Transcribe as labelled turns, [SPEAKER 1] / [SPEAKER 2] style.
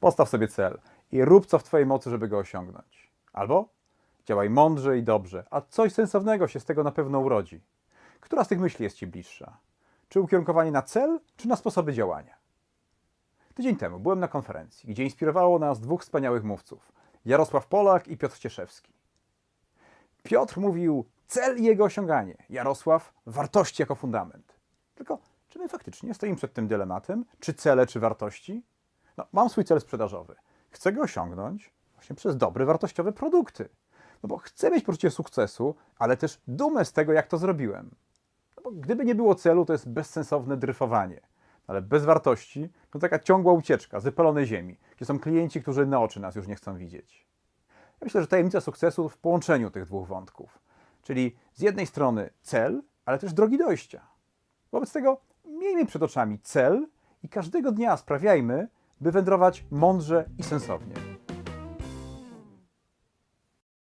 [SPEAKER 1] Postaw sobie cel i rób co w Twojej mocy, żeby go osiągnąć. Albo działaj mądrze i dobrze, a coś sensownego się z tego na pewno urodzi. Która z tych myśli jest Ci bliższa? Czy ukierunkowanie na cel, czy na sposoby działania? Tydzień temu byłem na konferencji, gdzie inspirowało nas dwóch wspaniałych mówców: Jarosław Polak i Piotr Cieszewski. Piotr mówił cel i jego osiąganie, Jarosław wartości jako fundament. Tylko czy my faktycznie stoimy przed tym dylematem, czy cele, czy wartości? No, mam swój cel sprzedażowy. Chcę go osiągnąć właśnie przez dobre, wartościowe produkty. No bo chcę mieć poczucie sukcesu, ale też dumę z tego, jak to zrobiłem. No bo gdyby nie było celu, to jest bezsensowne dryfowanie. Ale bez wartości to taka ciągła ucieczka z wypalonej ziemi, gdzie są klienci, którzy na oczy nas już nie chcą widzieć. Ja myślę, że tajemnica sukcesu w połączeniu tych dwóch wątków. Czyli z jednej strony cel, ale też drogi dojścia. Wobec tego miejmy przed oczami cel i każdego dnia sprawiajmy, by wędrować mądrze i sensownie.